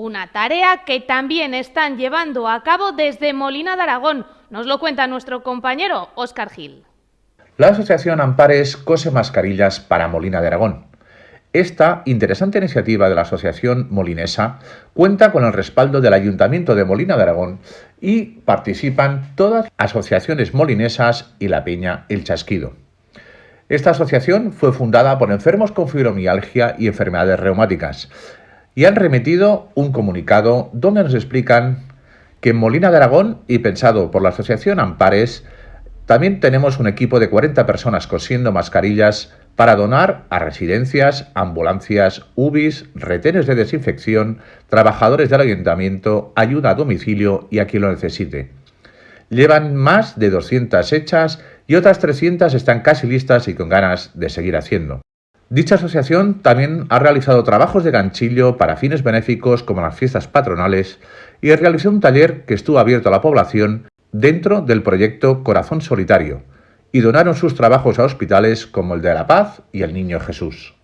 Una tarea que también están llevando a cabo desde Molina de Aragón. Nos lo cuenta nuestro compañero Óscar Gil. La asociación Ampares cose mascarillas para Molina de Aragón. Esta interesante iniciativa de la Asociación Molinesa cuenta con el respaldo del Ayuntamiento de Molina de Aragón y participan todas las asociaciones molinesas y la Peña El Chasquido. Esta asociación fue fundada por enfermos con fibromialgia y enfermedades reumáticas y han remitido un comunicado donde nos explican que en Molina de Aragón y pensado por la Asociación Ampares, también tenemos un equipo de 40 personas cosiendo mascarillas para donar a residencias, ambulancias, UBIs, retenes de desinfección, trabajadores del ayuntamiento, ayuda a domicilio y a quien lo necesite. Llevan más de 200 hechas y otras 300 están casi listas y con ganas de seguir haciendo. Dicha asociación también ha realizado trabajos de ganchillo para fines benéficos como las fiestas patronales y realizó un taller que estuvo abierto a la población dentro del proyecto Corazón Solitario y donaron sus trabajos a hospitales como el de La Paz y el Niño Jesús.